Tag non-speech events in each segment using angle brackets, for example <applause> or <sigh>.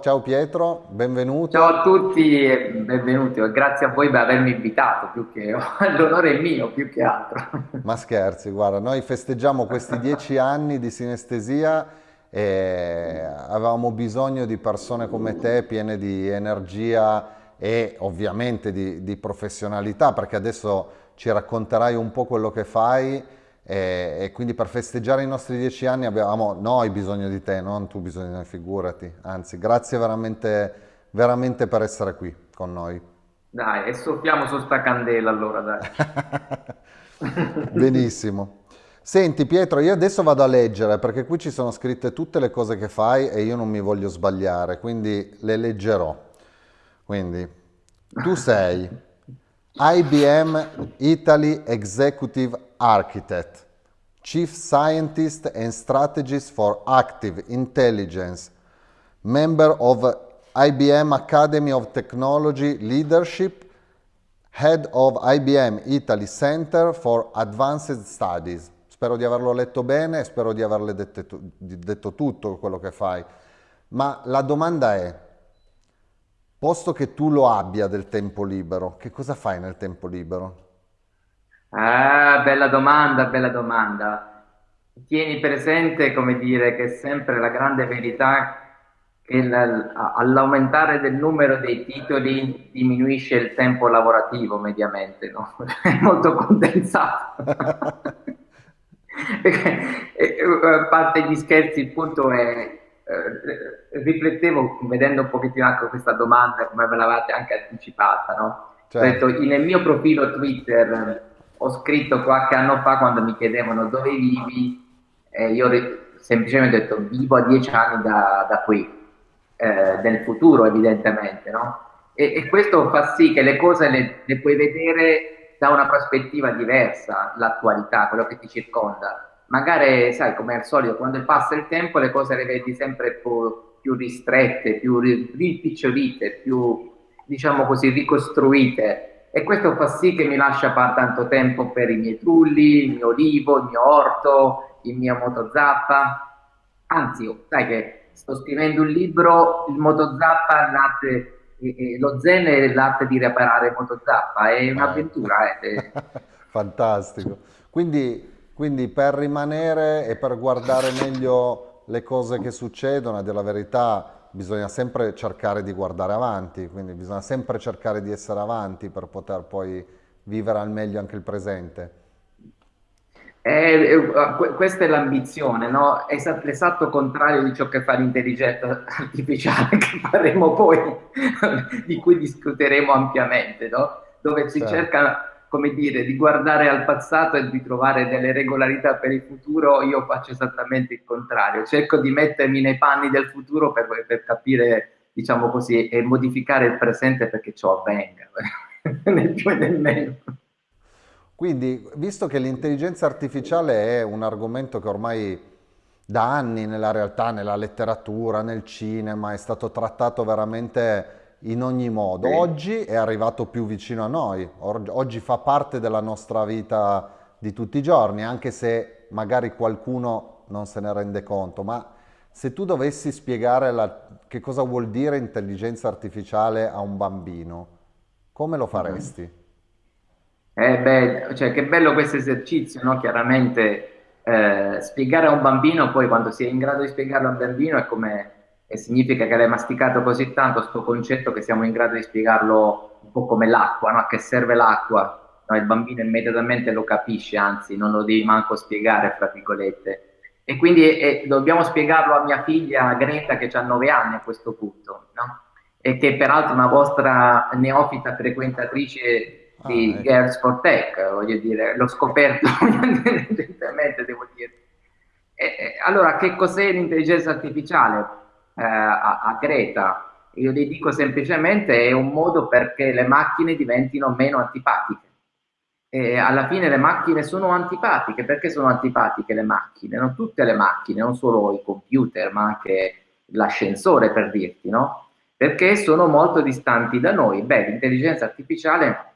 Ciao, ciao Pietro, benvenuto. Ciao a tutti e benvenuti. Grazie a voi per avermi invitato, più che <laughs> l'onore è mio, più che altro. <laughs> Ma scherzi, guarda, noi festeggiamo questi dieci anni di sinestesia e avevamo bisogno di persone come te, piene di energia e ovviamente di, di professionalità, perché adesso ci racconterai un po' quello che fai e, e, quindi per festeggiare i nostri dieci anni abbiamo noi bisogno di te, non tu bisogno di noi, figurati. Anzi, grazie veramente, veramente per essere qui con noi. Dai, e soffiamo su sta candela allora, dai. <laughs> Benissimo. Senti Pietro, io adesso vado a leggere perché qui ci sono scritte tutte le cose che fai e io non mi voglio sbagliare, quindi le leggerò. Quindi, tu sei IBM Italy Executive Architect, Chief Scientist and Strategist for Active Intelligence, member of IBM Academy of Technology Leadership, Head of IBM Italy Center for Advanced Studies. Spero di averlo letto bene, spero di averle detto, detto tutto quello che fai. Ma la domanda è, Posto che tu lo abbia del tempo libero, che cosa fai nel tempo libero? Ah, bella domanda, bella domanda. Tieni presente, come dire, che è sempre la grande verità che all'aumentare del numero dei titoli diminuisce il tempo lavorativo mediamente, no? È <laughs> molto condensato. <laughs> a parte gli scherzi, il punto è eh, riflettevo vedendo un pochettino anche questa domanda, come me l'avete anche anticipata, no? Certo. Detto, nel mio profilo Twitter ho scritto qualche anno fa quando mi chiedevano dove vivi, eh, io semplicemente ho detto vivo a dieci anni da, da qui, eh, nel futuro evidentemente, no? E, e, questo fa sì che le cose le, le puoi vedere da una prospettiva diversa, l'attualità, quello che ti circonda magari, sai, come al solito, quando passa il tempo le cose le vedi sempre più, più ristrette, più rimpicciolite, più, diciamo così, ricostruite. E questo fa sì che mi lascia fare tanto tempo per i miei trulli, il mio olivo, il mio orto, il mio motozappa. Anzi, sai che sto scrivendo un libro, il motozappa, l'arte, eh, lo zen è l'arte di riparare motozappa, è un'avventura. Eh. <laughs> Fantastico. Quindi quindi per rimanere e per guardare meglio le cose che succedono, a dire la verità, bisogna sempre cercare di guardare avanti, quindi bisogna sempre cercare di essere avanti per poter poi vivere al meglio anche il presente. Eh, questa è l'ambizione, no? Esatto, l'esatto contrario di ciò che fa l'intelligenza artificiale, <laughs> che faremo poi, di cui discuteremo ampiamente, no? dove si certo. cerca come dire, di guardare al passato e di trovare delle regolarità per il futuro, io faccio esattamente il contrario. Cerco di mettermi nei panni del futuro per, per capire, diciamo così, e modificare il presente perché ciò avvenga, <laughs> né più né meno. Quindi, visto che l'intelligenza artificiale è un argomento che ormai da anni nella realtà, nella letteratura, nel cinema, è stato trattato veramente in ogni modo. Sì. Oggi è arrivato più vicino a noi, oggi fa parte della nostra vita di tutti i giorni, anche se magari qualcuno non se ne rende conto, ma se tu dovessi spiegare la, che cosa vuol dire intelligenza artificiale a un bambino, come lo faresti? Eh beh, cioè, che bello questo esercizio, no? Chiaramente eh, spiegare a un bambino, poi quando si è in grado di spiegarlo a un bambino è come e significa che l'hai masticato così tanto questo concetto che siamo in grado di spiegarlo un po' come l'acqua, no? a che serve l'acqua, no? il bambino immediatamente lo capisce, anzi non lo devi manco spiegare, fra virgolette. E quindi eh, dobbiamo spiegarlo a mia figlia Greta che ha nove anni a questo punto, no? e che peraltro è una vostra neofita frequentatrice di ah. Girls for Tech, voglio dire, l'ho scoperto <laughs> recentemente, devo dire. E, allora, che cos'è l'intelligenza artificiale? Eh, a, a Greta. Io gli dico semplicemente è un modo perché le macchine diventino meno antipatiche. E alla fine le macchine sono antipatiche. Perché sono antipatiche le macchine? Non tutte le macchine, non solo i computer, ma anche l'ascensore per dirti, no? Perché sono molto distanti da noi. Beh, l'intelligenza artificiale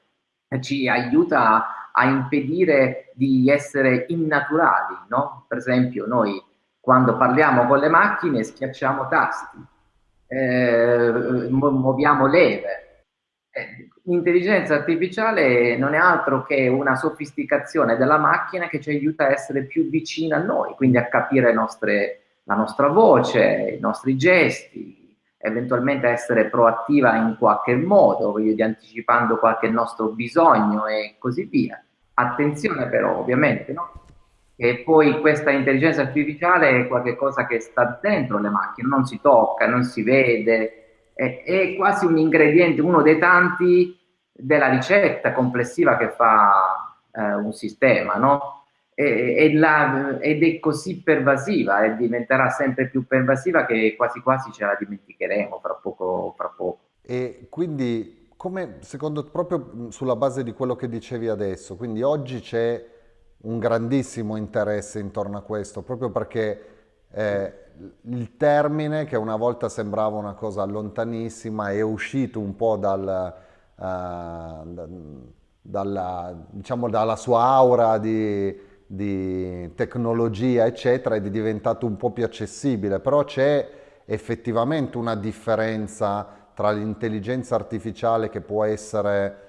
ci aiuta a, a impedire di essere innaturali, no? Per esempio, noi quando parliamo con le macchine schiacciamo tasti, eh, muoviamo leve. Eh, l'intelligenza artificiale non è altro che una sofisticazione della macchina che ci aiuta a essere più vicina a noi, quindi a capire nostre, la nostra voce, i nostri gesti, eventualmente essere proattiva in qualche modo, voglio dire, anticipando qualche nostro bisogno e così via. Attenzione però, ovviamente, no? E poi questa intelligenza artificiale è qualcosa che sta dentro le macchine, non si tocca, non si vede, è, è quasi un ingrediente, uno dei tanti della ricetta complessiva che fa eh, un sistema, no? E, e la, ed è così pervasiva e diventerà sempre più pervasiva che quasi quasi ce la dimenticheremo fra poco. Fra poco. E quindi, come secondo proprio sulla base di quello che dicevi adesso, quindi oggi c'è un grandissimo interesse intorno a questo, proprio perché eh, il termine, che una volta sembrava una cosa lontanissima, è uscito un po' dal, uh, dalla, diciamo, dalla sua aura di, di tecnologia, eccetera, ed è diventato un po' più accessibile, però c'è effettivamente una differenza tra l'intelligenza artificiale che può essere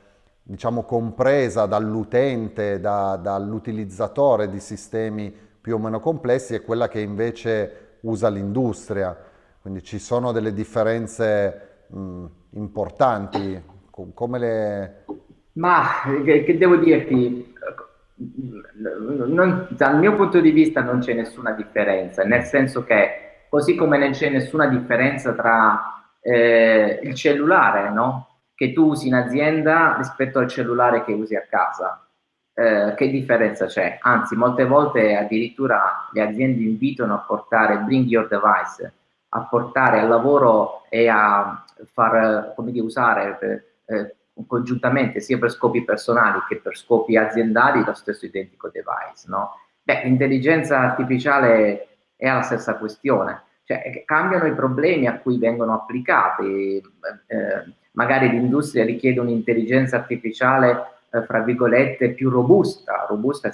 diciamo, compresa dall'utente, da, dall'utilizzatore di sistemi più o meno complessi e quella che invece usa l'industria. Quindi ci sono delle differenze mh, importanti. Come le... Ma che, devo dirti? Non, dal mio punto di vista non c'è nessuna differenza, nel senso che così come non c'è nessuna differenza tra eh, il cellulare, no? Che tu usi in azienda rispetto al cellulare che usi a casa. Eh, che differenza c'è? Anzi, molte volte addirittura le aziende invitano a portare bring your device, a portare al lavoro e a far, come dire, usare per, eh, congiuntamente sia per scopi personali che per scopi aziendali lo stesso identico device, no? Beh, l'intelligenza artificiale è la stessa questione, cioè cambiano i problemi a cui vengono applicati. Eh, magari l'industria richiede un'intelligenza artificiale, eh, fra virgolette, più robusta. Robusta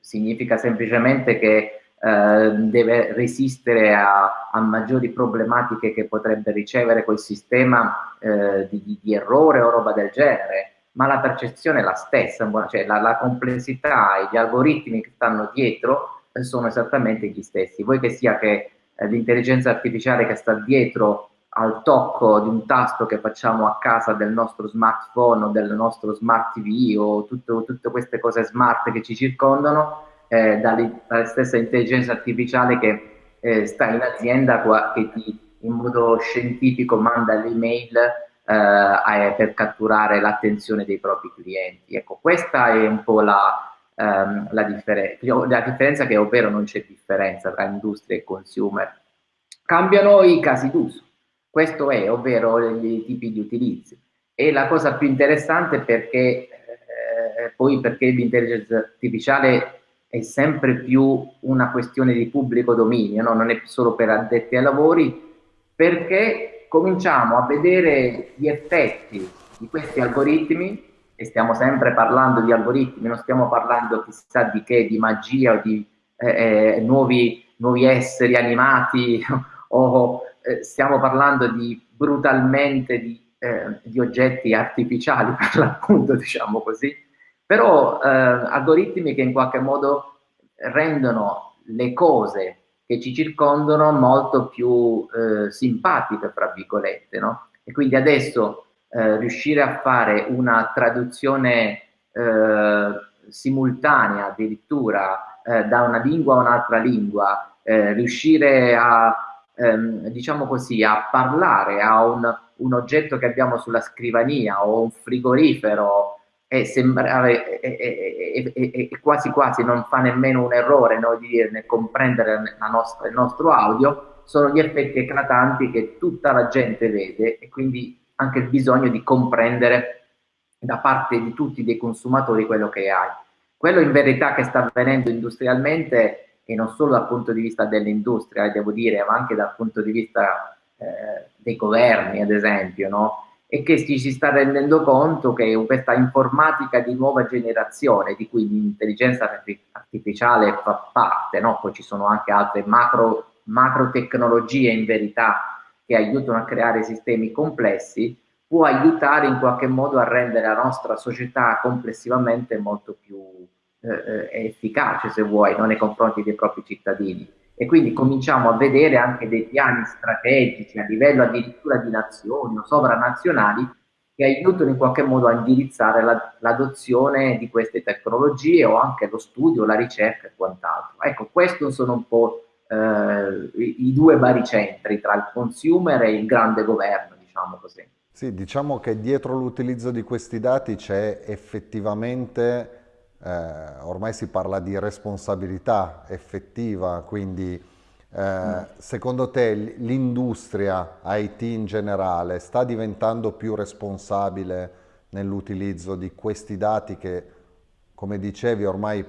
significa semplicemente che eh, deve resistere a, a, maggiori problematiche che potrebbe ricevere quel sistema eh, di, di, errore o roba del genere, ma la percezione è la stessa, cioè la, la complessità e gli algoritmi che stanno dietro eh, sono esattamente gli stessi. Vuoi che sia che eh, l'intelligenza artificiale che sta dietro al tocco di un tasto che facciamo a casa del nostro smartphone o del nostro smart TV o tutto, tutte queste cose smart che ci circondano, eh, dalla stessa intelligenza artificiale che eh, sta in azienda che ti in modo scientifico manda l'email eh, per catturare l'attenzione dei propri clienti. Ecco, questa è un po' la, ehm, la, differen la differenza che ovvero non c'è differenza tra industria e consumer. Cambiano i casi d'uso questo è, ovvero i tipi di utilizzi. E la cosa più interessante perché eh, poi perché l'intelligenza artificiale è sempre più una questione di pubblico dominio, no? non è solo per addetti ai lavori, perché cominciamo a vedere gli effetti di questi algoritmi, e stiamo sempre parlando di algoritmi, non stiamo parlando chissà di che, di magia o di eh, eh nuovi, nuovi esseri animati <laughs> o eh, stiamo parlando di brutalmente di, eh, di, oggetti artificiali <laughs> per l'appunto, diciamo così, però eh, algoritmi che in qualche modo rendono le cose che ci circondano molto più eh, simpatiche, fra virgolette, no? E quindi adesso eh, riuscire a fare una traduzione simultanea addirittura da una lingua a un'altra lingua, riuscire a ehm, diciamo così, a parlare a un, un, oggetto che abbiamo sulla scrivania o un frigorifero e, sembra, e, e, e quasi quasi non fa nemmeno un errore no, di dirne comprendere nostra, il nostro audio, sono gli effetti eclatanti che tutta la gente vede e quindi anche il bisogno di comprendere da parte di tutti dei consumatori quello che hai. Quello in verità che sta avvenendo industrialmente e non solo dal punto di vista dell'industria, devo dire, ma anche dal punto di vista eh, dei governi, ad esempio, no? e che ci si sta rendendo conto che questa informatica di nuova generazione, di cui l'intelligenza artificiale fa parte, no? poi ci sono anche altre macro, macro tecnologie in verità che aiutano a creare sistemi complessi, può aiutare in qualche modo a rendere la nostra società complessivamente molto più eh, eh efficace, se vuoi, no? nei confronti dei propri cittadini. E quindi cominciamo a vedere anche dei piani strategici a livello addirittura di nazioni o sovranazionali che aiutano in qualche modo a indirizzare la, l'adozione di queste tecnologie o anche lo studio, la ricerca e quant'altro. Ecco, questi sono un po' eh, i due baricentri tra il consumer e il grande governo, diciamo così. Sì, diciamo che dietro l'utilizzo di questi dati c'è effettivamente, eh, ormai si parla di responsabilità effettiva, quindi eh, secondo te l'industria IT in generale sta diventando più responsabile nell'utilizzo di questi dati che, come dicevi, ormai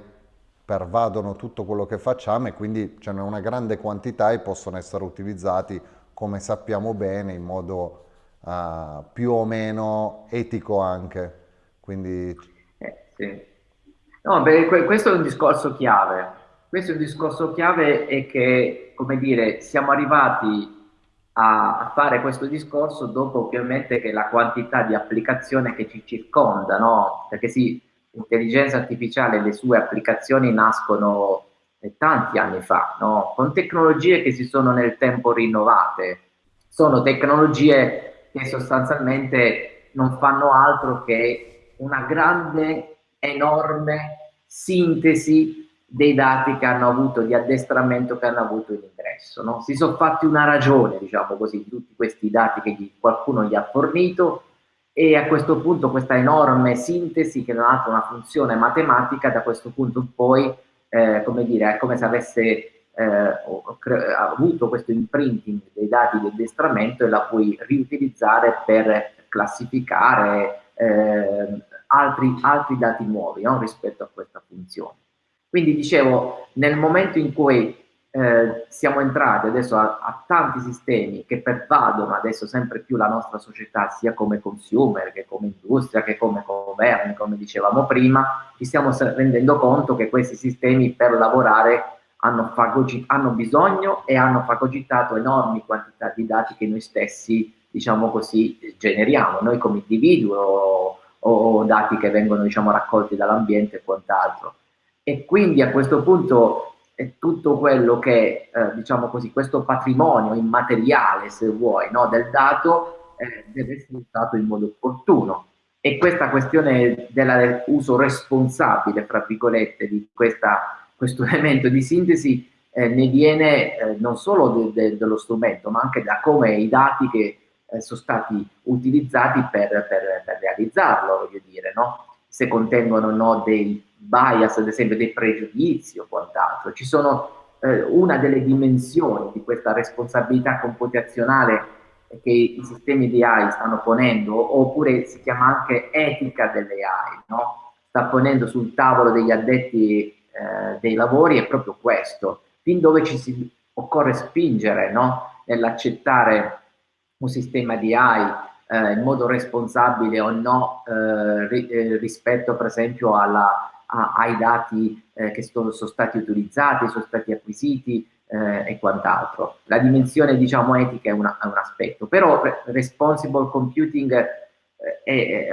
pervadono tutto quello che facciamo e quindi ce n'è una grande quantità e possono essere utilizzati, come sappiamo bene, in modo uh, più o meno etico anche. Quindi... Eh, sì. No, beh, questo è un discorso chiave. Questo è un discorso chiave e che, come dire, siamo arrivati a, fare questo discorso dopo ovviamente che la quantità di applicazione che ci circonda, no? Perché sì, l'intelligenza artificiale e le sue applicazioni nascono eh, tanti anni fa, no? con tecnologie che si sono nel tempo rinnovate. Sono tecnologie che sostanzialmente non fanno altro che una grande, enorme sintesi dei dati che hanno avuto, di addestramento che hanno avuto in ingresso. No? Si sono fatti una ragione, diciamo così, di tutti questi dati che gli, qualcuno gli ha fornito e a questo punto questa enorme sintesi che non ha una funzione matematica da questo punto poi eh, come dire è come se avesse eh, avuto questo imprinting dei dati di addestramento e la puoi riutilizzare per classificare eh, altri, altri, dati nuovi no? rispetto a questa funzione quindi dicevo nel momento in cui eh, siamo entrati adesso a, a, tanti sistemi che pervadono adesso sempre più la nostra società, sia come consumer che come industria che come governi, come dicevamo prima, ci stiamo rendendo conto che questi sistemi per lavorare hanno, hanno bisogno e hanno fagocitato enormi quantità di dati che noi stessi, diciamo così, generiamo, noi come individuo o, dati che vengono diciamo, raccolti dall'ambiente e quant'altro. E quindi a questo punto e tutto quello che, eh, diciamo così, questo patrimonio immateriale, se vuoi, no, del dato eh, deve essere usato in modo opportuno. E questa questione dell'uso responsabile, fra virgolette, di questa, questo <laughs> elemento di sintesi eh, ne viene eh, non solo de, de, dello strumento, ma anche da come i dati che eh, sono stati utilizzati per, per realizzarlo, voglio dire, no? se contengono no, dei bias, ad esempio dei pregiudizi o quant'altro. Ci sono eh, una delle dimensioni di questa responsabilità computazionale che i sistemi di AI stanno ponendo, oppure si chiama anche etica delle AI, no? sta ponendo sul tavolo degli addetti eh, dei lavori è proprio questo, fin dove ci si occorre spingere no? nell'accettare un sistema di AI eh, in modo responsabile o no eh, ri, eh, rispetto per esempio alla, a, ai dati eh, che sono, sono, stati utilizzati, sono stati acquisiti eh, e quant'altro. La dimensione diciamo etica è, una, è, un aspetto, però responsible computing è, è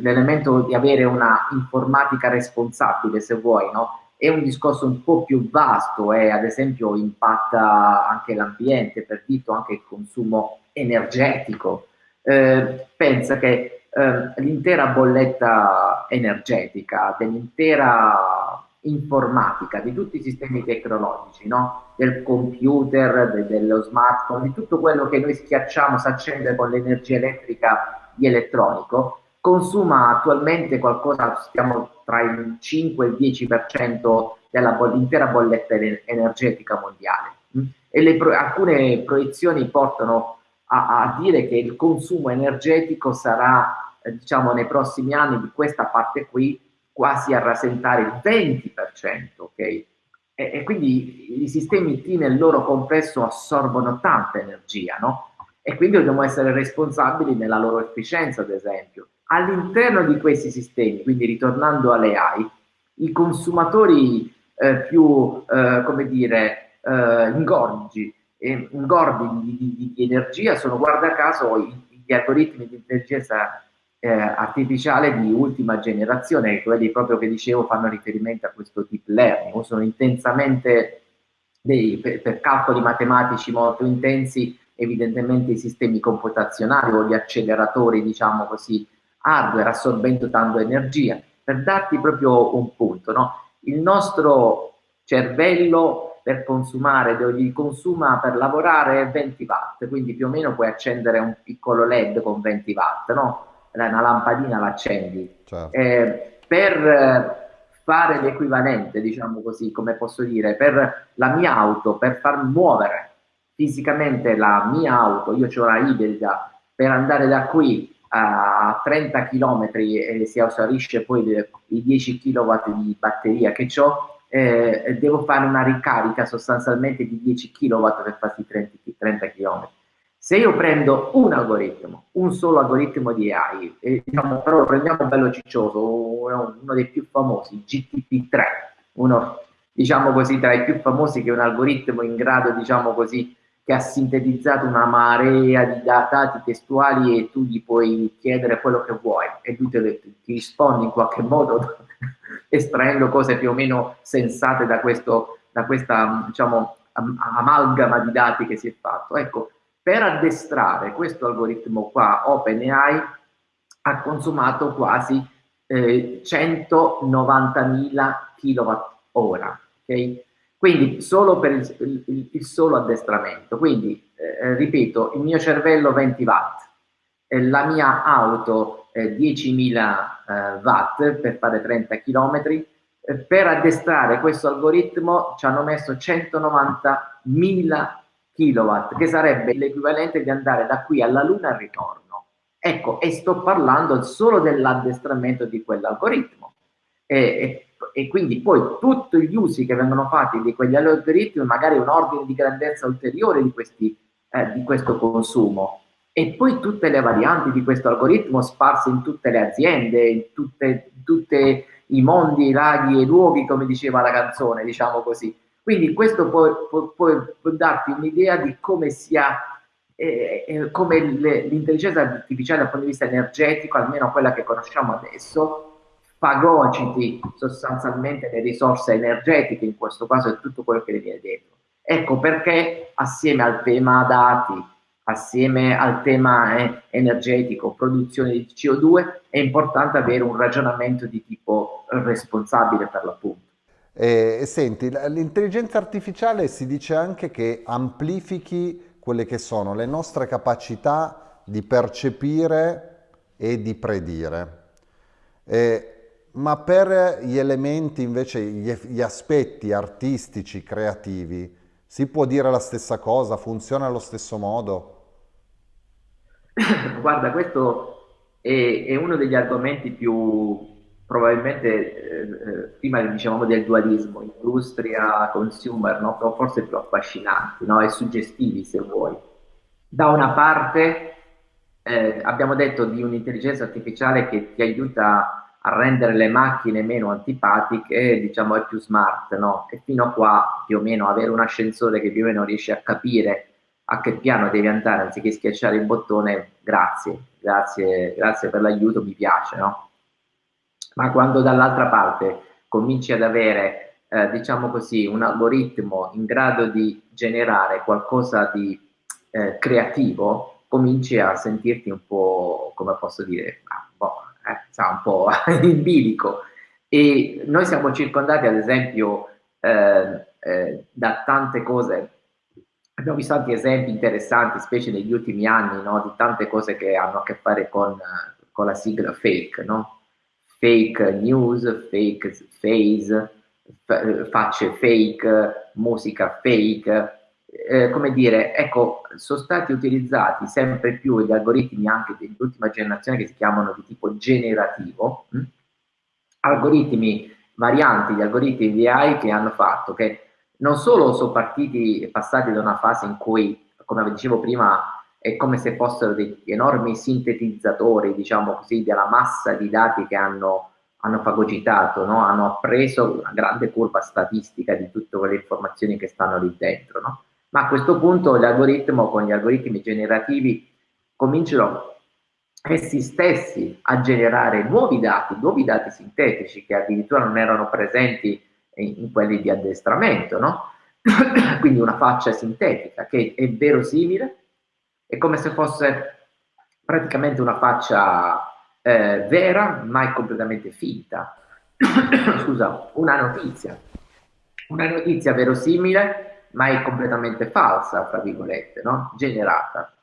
l'elemento di avere una informatica responsabile se vuoi, no? È un discorso un po' più vasto e ad esempio impatta anche l'ambiente, per dito anche il consumo energetico. Eh, pensa che eh, l'intera bolletta energetica, dell'intera informatica, di tutti i sistemi tecnologici, no? del computer, de dello smartphone, di tutto quello che noi schiacciamo, si accende con l'energia elettrica di elettronico, consuma attualmente qualcosa, stiamo tra il 5 e il 10% dell'intera bolletta energetica mondiale. Mm? E pro alcune proiezioni portano a, a, dire che il consumo energetico sarà, eh, diciamo, nei prossimi anni di questa parte qui quasi a rasentare il 20%, ok? E, e quindi i sistemi T nel loro complesso assorbono tanta energia, no? E quindi dobbiamo essere responsabili nella loro efficienza, ad esempio all'interno di questi sistemi, quindi ritornando alle AI, i consumatori eh, più, eh, come dire, eh, ingorgi ingordi di, di, di, energia sono guarda caso gli algoritmi di intelligenza eh, artificiale di ultima generazione, quelli proprio che dicevo fanno riferimento a questo deep learning, sono intensamente dei, per, per calcoli matematici molto intensi, evidentemente i sistemi computazionali o gli acceleratori, diciamo così, hardware assorbendo tanto energia. Per darti proprio un punto, no? il nostro cervello per consumare, gli consuma per lavorare 20 watt, quindi più o meno puoi accendere un piccolo LED con 20 watt, no? Una lampadina l'accendi. Certo. Eh, per fare l'equivalente, diciamo così, come posso dire, per la mia auto, per far muovere fisicamente la mia auto, io ho una ibrida, per andare da qui a 30 km e si esaurisce poi i 10 kW di batteria che ho, eh, devo fare una ricarica sostanzialmente di 10 kW per farsi 30, 30 km. Se io prendo un algoritmo, un solo algoritmo di AI, e, diciamo, però prendiamo bello ciccioso, uno dei più famosi, GTP3, uno diciamo così tra i più famosi che è un algoritmo in grado, diciamo così, che ha sintetizzato una marea di dati testuali e tu gli puoi chiedere quello che vuoi e lui te, ti risponde in qualche modo <laughs> estraendo cose più o meno sensate da, questo, da questa diciamo, amalgama di dati che si è fatto. Ecco, per addestrare questo algoritmo qua, OpenAI ha consumato quasi eh, 190.000 kWh, ok? Quindi solo per il, il, il solo addestramento. Quindi, eh, ripeto, il mio cervello 20 watt, eh, la mia auto eh, 10.000 eh, watt per fare 30 km. Eh, per addestrare questo algoritmo ci hanno messo 190.000 kW, che sarebbe l'equivalente di andare da qui alla Luna al ritorno. Ecco, e sto parlando solo dell'addestramento di quell'algoritmo. E, e quindi poi tutti gli usi che vengono fatti di quegli algoritmi, magari un ordine di grandezza ulteriore di, questi, eh, di questo consumo e poi tutte le varianti di questo algoritmo sparse in tutte le aziende, in tutti i mondi, i laghi e i luoghi, come diceva la canzone, diciamo così. Quindi questo può, può, può darti un'idea di come sia eh, eh, come l'intelligenza artificiale dal punto di vista energetico, almeno quella che conosciamo adesso, fagociti sostanzialmente le risorse energetiche, in questo caso è tutto quello che le viene detto. Ecco perché assieme al tema dati, assieme al tema eh, energetico, produzione di CO2, è importante avere un ragionamento di tipo responsabile per l'appunto. Eh, senti, l'intelligenza artificiale si dice anche che amplifichi quelle che sono le nostre capacità di percepire e di predire. Eh, ma per gli elementi invece, gli, gli, aspetti artistici, creativi, si può dire la stessa cosa? Funziona allo stesso modo? <coughs> Guarda, questo è, è uno degli argomenti più probabilmente, eh, eh prima dicevamo del dualismo, industria, consumer, no? forse più affascinanti no? e suggestivi se vuoi. Da una parte eh, abbiamo detto di un'intelligenza artificiale che ti aiuta a rendere le macchine meno antipatiche, diciamo è più smart, no? E fino a qua più o meno avere un ascensore che più o meno riesce a capire a che piano devi andare anziché schiacciare il bottone, grazie, grazie, grazie per l'aiuto, mi piace, no? Ma quando dall'altra parte cominci ad avere, eh, diciamo così, un algoritmo in grado di generare qualcosa di eh, creativo, cominci a sentirti un po', come posso dire, po' eh, un po' <laughs> in bilico. E noi siamo circondati, ad esempio, eh, eh, da tante cose. Abbiamo visto tanti esempi interessanti, specie negli ultimi anni, no? di tante cose che hanno a che fare con, con la sigla fake, no? fake news, fake face, facce fake, musica fake, eh, come dire, ecco, sono stati utilizzati sempre più gli algoritmi anche dell'ultima generazione che si chiamano di tipo generativo, mh? Hm? algoritmi varianti di algoritmi di AI che hanno fatto che non solo sono partiti, passati da una fase in cui, come dicevo prima, è come se fossero degli enormi sintetizzatori, diciamo così, della massa di dati che hanno, hanno fagocitato, no? hanno appreso una grande curva statistica di tutte quelle informazioni che stanno lì dentro, no? Ma a questo punto l'algoritmo con gli algoritmi generativi cominciano essi stessi a generare nuovi dati, nuovi dati sintetici che addirittura non erano presenti in, in quelli di addestramento, no? <coughs> quindi una faccia sintetica che è verosimile, è come se fosse praticamente una faccia eh, vera ma è completamente finta. <coughs> Scusa, una notizia, una notizia verosimile ma è completamente falsa, tra virgolette, no? generata.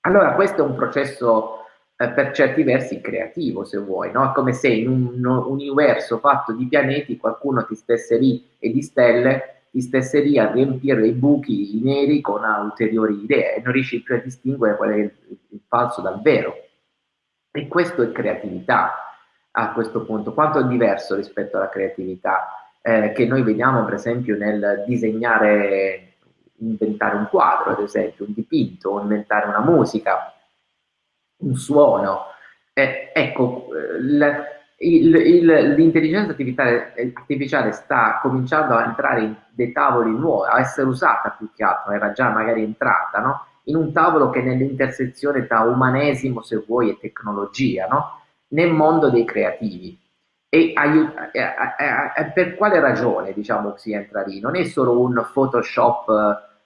Allora questo è un processo eh, per certi versi creativo, se vuoi, no? Come se in un, un universo fatto di pianeti qualcuno ti stesse lì e di stelle ti stesse lì a riempire i buchi neri con ulteriori idee e non riesci più a distinguere qual è il, il falso dal vero. E questo è creatività a questo punto. Quanto è diverso rispetto alla creatività eh, che noi vediamo per esempio nel disegnare, inventare un quadro, ad esempio, un dipinto, o inventare una musica, un suono. Eh, ecco, l- l'intelligenza artificiale sta cominciando a entrare in dei tavoli nuovi, a essere usata più che altro, era già magari entrata, no? in un tavolo che è nell'intersezione tra umanesimo, se vuoi, e tecnologia, no? nel mondo dei creativi. E per quale ragione diciamo, si entra lì? Non è solo un Photoshop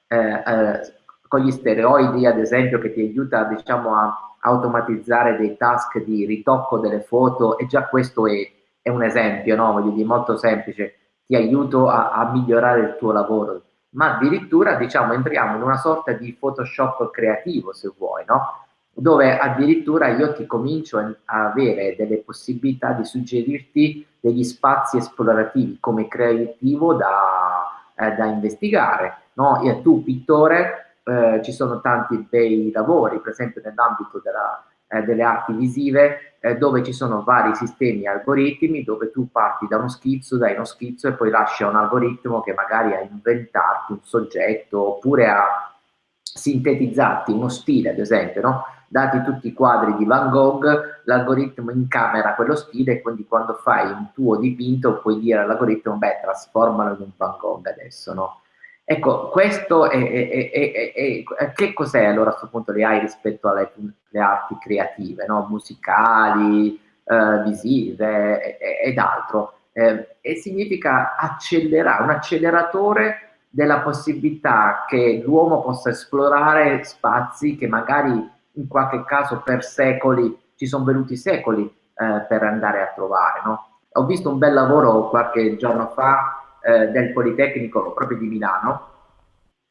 eh, eh, con gli steroidi, ad esempio, che ti aiuta diciamo, a automatizzare dei task di ritocco delle foto e già questo è, è un esempio, no? Voglio dire, molto semplice, ti aiuto a, a, migliorare il tuo lavoro, ma addirittura diciamo entriamo in una sorta di Photoshop creativo se vuoi, no? Dove addirittura io ti comincio a avere delle possibilità di suggerirti degli spazi esplorativi come creativo da, eh, da investigare. No? E tu, pittore, eh, ci sono tanti bei lavori, per esempio nell'ambito della, eh, delle arti visive, eh, dove ci sono vari sistemi algoritmi, dove tu parti da uno schizzo, dai uno schizzo e poi lasci a un algoritmo che magari a inventarti un soggetto oppure a sintetizzarti uno stile, ad esempio, no? Dati tutti i quadri di Van Gogh, l'algoritmo incamera quello stile e quindi quando fai un tuo dipinto puoi dire all'algoritmo, beh, trasformalo in un Van Gogh adesso, no? Ecco, questo è, è, è, è che cos'è allora a questo punto le AI rispetto alle, alle arti creative, no? musicali, eh, visive ed altro? Eh, e significa accelerare, un acceleratore della possibilità che l'uomo possa esplorare spazi che magari in qualche caso per secoli, ci sono venuti secoli eh, per andare a trovare. No? Ho visto un bel lavoro qualche giorno fa eh, del Politecnico proprio di Milano,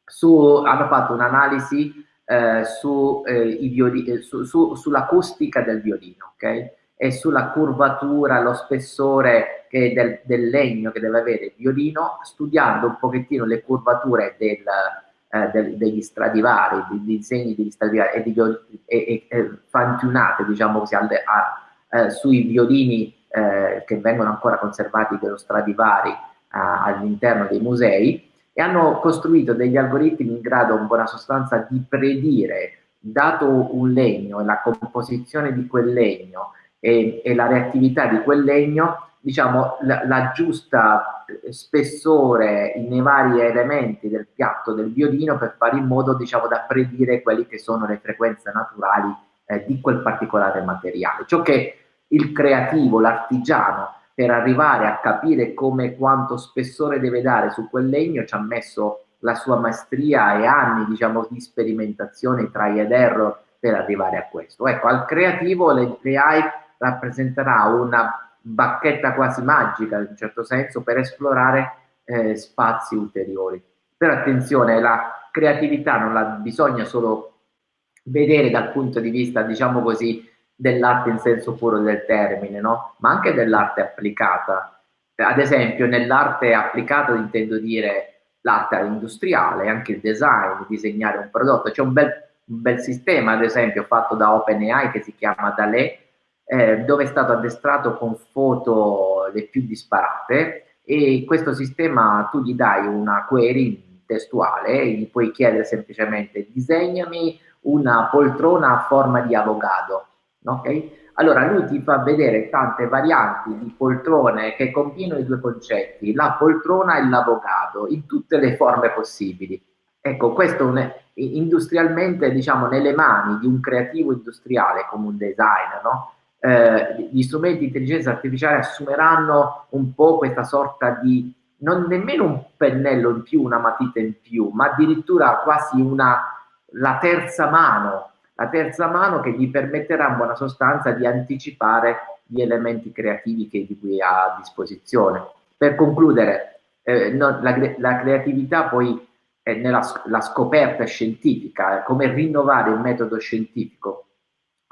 su, hanno fatto un'analisi eh, su, eh, eh, su, su, sull'acustica del violino, ok? E sulla curvatura, lo spessore del, del, legno che deve avere il violino, studiando un pochettino le curvature del, eh, del, degli stradivari, dei disegni degli stradivari e, di, e, e fantunate, diciamo così, alle, a, eh, sui violini eh, che vengono ancora conservati dello Stradivari all'interno dei musei e hanno costruito degli algoritmi in grado in buona sostanza di predire, dato un legno e la composizione di quel legno e, e la reattività di quel legno, diciamo la, la, giusta spessore nei vari elementi del piatto del violino per fare in modo diciamo da predire quelle che sono le frequenze naturali eh, di quel particolare materiale. Ciò che il creativo, l'artigiano per arrivare a capire come quanto spessore deve dare su quel legno ci ha messo la sua maestria e anni diciamo di sperimentazione try ed error per arrivare a questo ecco al creativo l'AI rappresenterà una bacchetta quasi magica in un certo senso per esplorare eh, spazi ulteriori però attenzione la creatività non la bisogna solo vedere dal punto di vista diciamo così dell'arte in senso puro del termine, no? ma anche dell'arte applicata. Ad esempio, nell'arte applicata intendo dire l'arte industriale, anche il design, disegnare un prodotto. C'è un bel, un bel sistema, ad esempio, fatto da OpenAI che si chiama Dalè, eh, dove è stato addestrato con foto le più disparate e questo sistema tu gli dai una query testuale, gli puoi chiedere semplicemente disegnami una poltrona a forma di avocado Okay? Allora lui ti fa vedere tante varianti di poltrone che combinano i due concetti, la poltrona e l'avocado, in tutte le forme possibili. Ecco, questo è, industrialmente, diciamo, nelle mani di un creativo industriale come un designer, no? Eh, gli strumenti di intelligenza artificiale assumeranno un po' questa sorta di, non nemmeno un pennello in più, una matita in più, ma addirittura quasi una, la terza mano, la terza mano che gli permetterà in buona sostanza di anticipare gli elementi creativi che, di cui ha a disposizione. Per concludere, eh, no, la, la, creatività poi è nella la scoperta scientifica, come rinnovare il metodo scientifico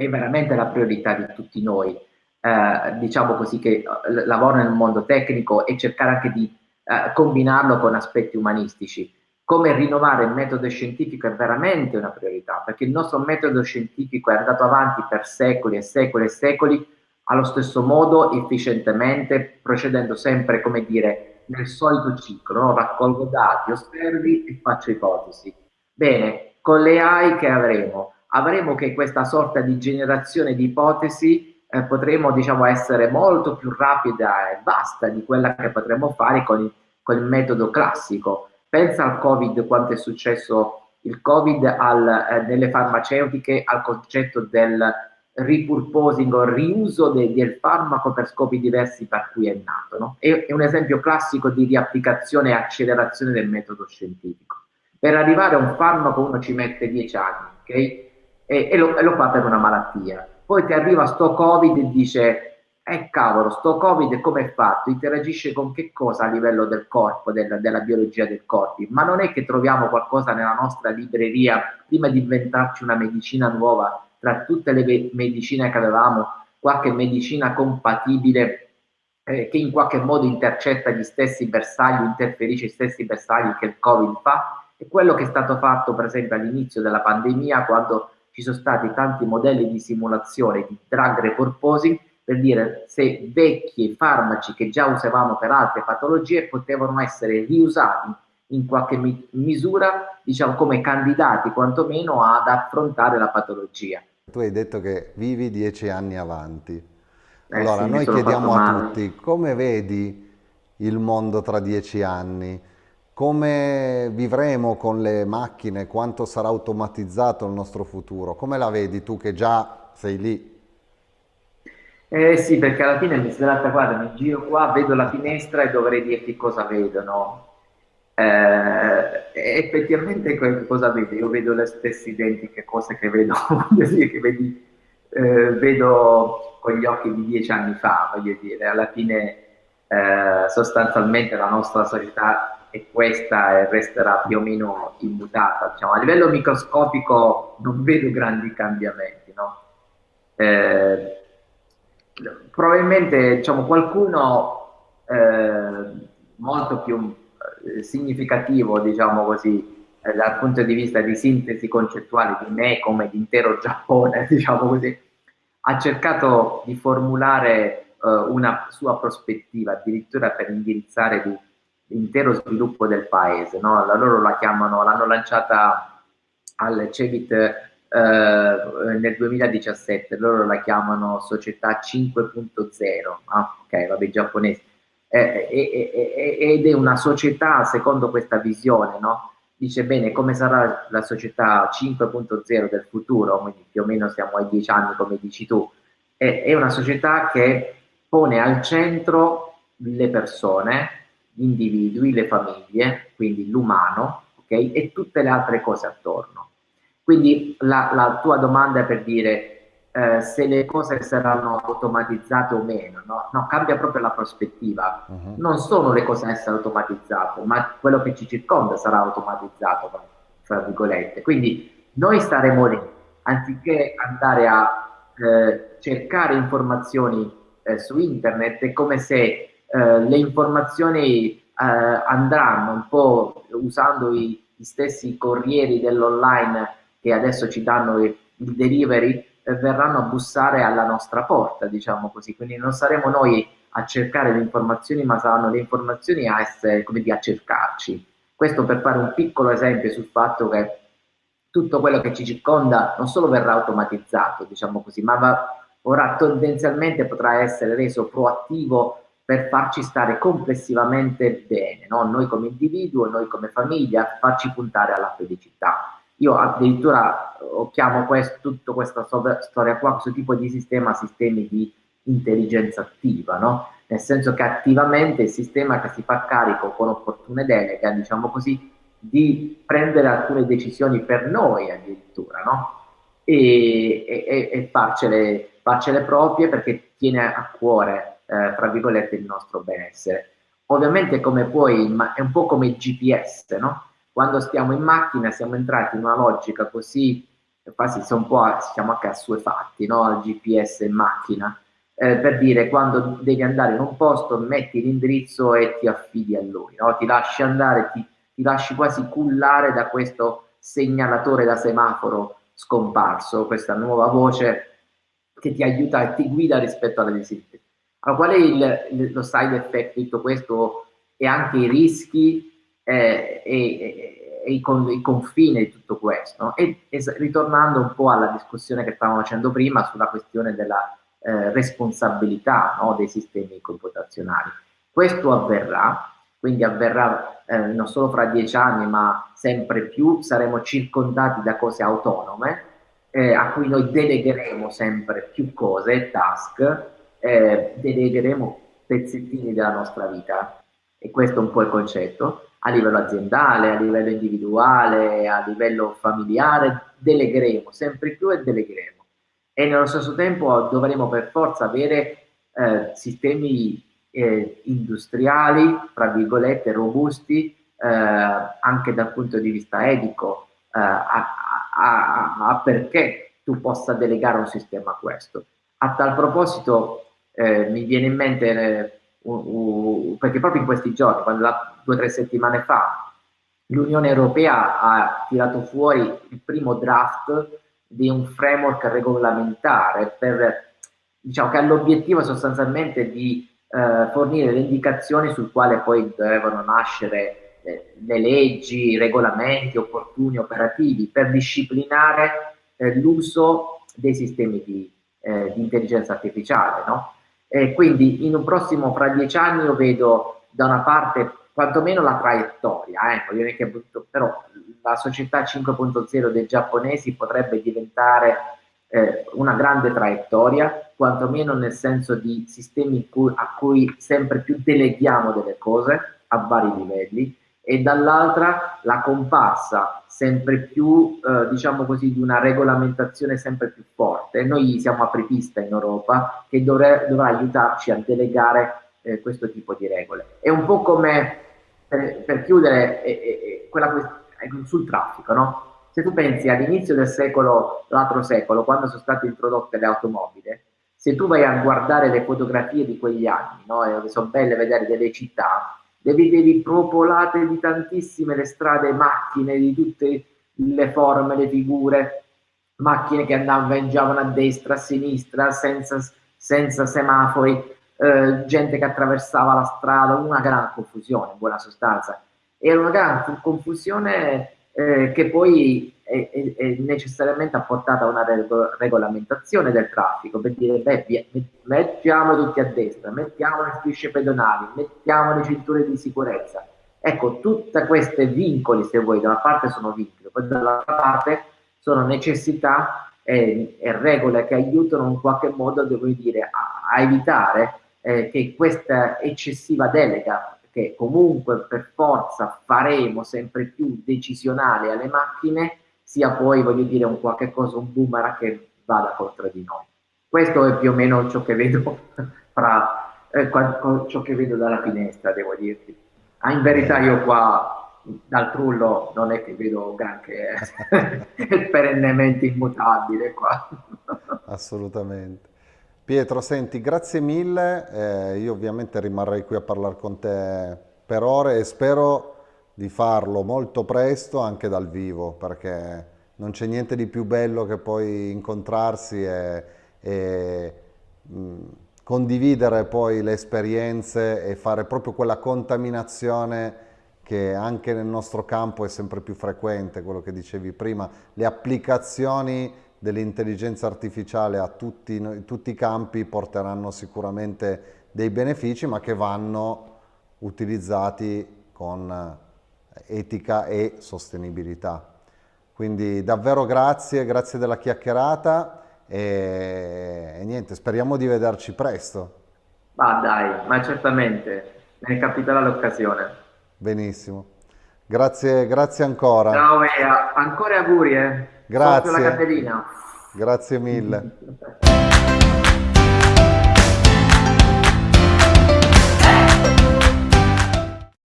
è veramente la priorità di tutti noi, eh, diciamo così, che eh, lavorano nel mondo tecnico e cercare anche di eh, combinarlo con aspetti umanistici. Come rinnovare il metodo scientifico è veramente una priorità, perché il nostro metodo scientifico è andato avanti per secoli e secoli e secoli allo stesso modo, efficientemente, procedendo sempre, come dire, nel solito ciclo, no? raccolgo dati, osservi e faccio ipotesi. Bene, con le AI che avremo? Avremo che questa sorta di generazione di ipotesi eh, potremo diciamo, essere molto più rapida e vasta di quella che potremmo fare con il, con il metodo classico. Pensa al Covid, quanto è successo il Covid al, eh, nelle farmaceutiche, al concetto del repurposing o riuso de, del farmaco per scopi diversi per cui è nato. No? È, è un esempio classico di riapplicazione e accelerazione del metodo scientifico. Per arrivare a un farmaco uno ci mette dieci anni, ok? E, e, lo, e, lo, fa per una malattia. Poi ti arriva sto Covid e dice, eh cavolo, sto Covid come è fatto? Interagisce con che cosa a livello del corpo, del, della biologia del corpo? Ma non è che troviamo qualcosa nella nostra libreria prima di inventarci una medicina nuova, tra tutte le medicine che avevamo, qualche medicina compatibile eh, che in qualche modo intercetta gli stessi bersagli, interferisce gli stessi bersagli che il Covid fa? È quello che è stato fatto per esempio all'inizio della pandemia quando ci sono stati tanti modelli di simulazione di drug repurposing per dire se vecchi farmaci che già usavamo per altre patologie potevano essere riusati in qualche mi misura, diciamo come candidati quantomeno ad affrontare la patologia. Tu hai detto che vivi dieci anni avanti. Eh allora, sì, noi chiediamo a tutti come vedi il mondo tra dieci anni? Come vivremo con le macchine? Quanto sarà automatizzato il nostro futuro? Come la vedi tu che già sei lì? Eh sì, perché alla fine mi svelatta, guarda, mi giro qua, vedo la finestra e dovrei dirti cosa vedo, no? Eh, effettivamente cosa vedo? Io vedo le stesse identiche cose che vedo, <laughs> che vedi, eh, vedo con gli occhi di dieci anni fa, voglio dire, alla fine eh, sostanzialmente la nostra società e questa resterà più o meno immutata. Diciamo, a livello microscopico non vedo grandi cambiamenti. No? Eh, probabilmente diciamo, qualcuno eh, molto più eh, significativo, diciamo così, eh, dal punto di vista di sintesi concettuale di me come di intero <laughs> Giappone, diciamo così, ha cercato di formulare eh, una sua prospettiva, addirittura per indirizzare di l'intero sviluppo del paese. No? Loro la chiamano, l'hanno lanciata al CEVIT eh, nel 2017, loro la chiamano società 5.0, ah, ok, vabbè, giapponese, eh, eh, ed è una società, secondo questa visione, no? dice bene come sarà la società 5.0 del futuro, quindi più o meno siamo ai 10 anni come dici tu, è, è una società che pone al centro le persone, individui, le famiglie, quindi l'umano, okay? e tutte le altre cose attorno. Quindi la, la tua domanda è per dire eh, se le cose saranno automatizzate o meno, no? no cambia proprio la prospettiva. Uh-huh. Non sono le cose a essere automatizzate, ma quello che ci circonda sarà automatizzato, tra virgolette. Quindi noi staremo lì, anziché andare a eh, cercare informazioni eh, su internet, è come se eh, le informazioni eh, andranno un po' usando i, gli stessi corrieri dell'online che adesso ci danno il, il delivery, eh, verranno a bussare alla nostra porta, diciamo così. Quindi non saremo noi a cercare le informazioni, ma saranno le informazioni a essere, dire, a cercarci. Questo per fare un piccolo esempio sul fatto che tutto quello che ci circonda non solo verrà automatizzato, diciamo così, ma va, ora tendenzialmente potrà essere reso proattivo per farci stare complessivamente bene, no? noi come individuo, noi come famiglia, farci puntare alla felicità. Io addirittura chiamo questo, tutta questa storia qua, questo tipo di sistema, sistemi di intelligenza attiva, no? nel senso che attivamente il sistema che si fa carico con opportune deleghe, diciamo così, di prendere alcune decisioni per noi addirittura, no? e, e, e farcele, farcele proprie perché tiene a cuore eh, tra virgolette, il nostro benessere. Ovviamente come poi, è un po' come il GPS, no? Quando stiamo in macchina siamo entrati in una logica così, quasi siamo un po' siamo anche assuefatti, no? Al GPS in macchina, eh, per dire quando devi andare in un posto metti l'indirizzo e ti affidi a lui, no? Ti lasci andare, ti, ti lasci quasi cullare da questo segnalatore da semaforo scomparso, questa nuova voce che ti aiuta e ti guida rispetto alle desiderazioni allora, qual è il, il, lo side effect di tutto questo e anche i rischi eh, e, e, e con, i, confini di tutto questo? E, e, ritornando un po' alla discussione che stavamo facendo prima sulla questione della eh, responsabilità no, dei sistemi computazionali. Questo avverrà, quindi avverrà eh, non solo fra dieci anni, ma sempre più saremo circondati da cose autonome eh, a cui noi delegheremo sempre più cose, task, eh, delegheremo pezzettini della nostra vita e questo è un po' il concetto a livello aziendale, a livello individuale, a livello familiare, delegheremo sempre più e delegheremo e nello stesso tempo dovremo per forza avere eh, sistemi eh, industriali, tra virgolette, robusti eh, anche dal punto di vista etico, eh, a, a, a, perché tu possa delegare un sistema a questo. A tal proposito eh, mi viene in mente, uh, uh, perché proprio in questi giorni, quando la, due o tre settimane fa, l'Unione Europea ha tirato fuori il primo draft di un framework regolamentare per, diciamo, che ha l'obiettivo sostanzialmente di eh, fornire le indicazioni sul quale poi devono nascere eh, le leggi, i regolamenti opportuni, operativi per disciplinare eh, l'uso dei sistemi di, eh, di intelligenza artificiale, no? Eh, quindi in un prossimo, fra dieci anni, io vedo da una parte quantomeno la traiettoria, eh, che, però la società 5.0 dei giapponesi potrebbe diventare eh, una grande traiettoria, quantomeno nel senso di sistemi cui, a cui sempre più deleghiamo delle cose a vari livelli, e dall'altra la comparsa sempre più, eh, diciamo così, di una regolamentazione sempre più forte. Noi siamo apripista in Europa che dovre, dovrà aiutarci a delegare eh, questo tipo di regole. È un po' come, per, per chiudere, eh, eh, quella sul traffico, no? Se tu pensi all'inizio del secolo, l'altro secolo, quando sono state introdotte le automobili, se tu vai a guardare le fotografie di quegli anni, no? sono belle vedere delle città, le vedevi propolate di tantissime le strade, macchine di tutte le forme, le figure, macchine che andavano a destra, a sinistra, senza, senza semafori, eh, gente che attraversava la strada, una gran confusione in buona sostanza. Era una gran confusione eh, che poi è, è, è, necessariamente apportata una rego regolamentazione del traffico per dire beh, mettiamo tutti a destra, mettiamo le strisce pedonali, mettiamo le cinture di sicurezza. Ecco, tutte queste vincoli, se vuoi, da una parte sono vincoli, poi dall'altra parte sono necessità e, e, regole che aiutano in qualche modo, devo dire, a, a evitare eh, che questa eccessiva delega che comunque per forza faremo sempre più decisionale alle macchine, sia poi, voglio dire, un qualche cosa, un boomerang che vada contro di noi. Questo è più o meno ciò che vedo <laughs> fra eh, ciò che vedo dalla finestra, devo dirti. Ah, in verità io qua dal trullo non è che vedo granché, eh. è <laughs> perennemente immutabile qua. Assolutamente. Pietro, senti, grazie mille, eh, io ovviamente rimarrei qui a parlare con te per ore e spero di farlo molto presto anche dal vivo perché non c'è niente di più bello che poi incontrarsi e, e mh, condividere poi le esperienze e fare proprio quella contaminazione che anche nel nostro campo è sempre più frequente, quello che dicevi prima, le applicazioni dell'intelligenza artificiale a tutti, tutti i campi porteranno sicuramente dei benefici, ma che vanno utilizzati con etica e sostenibilità. Quindi davvero grazie, grazie della chiacchierata e, e niente, speriamo di vederci presto. Ma dai, ma certamente, ne capiterà l'occasione. Benissimo. Grazie, grazie ancora. Ciao Ea, ancora auguri eh. Grazie. Grazie mille.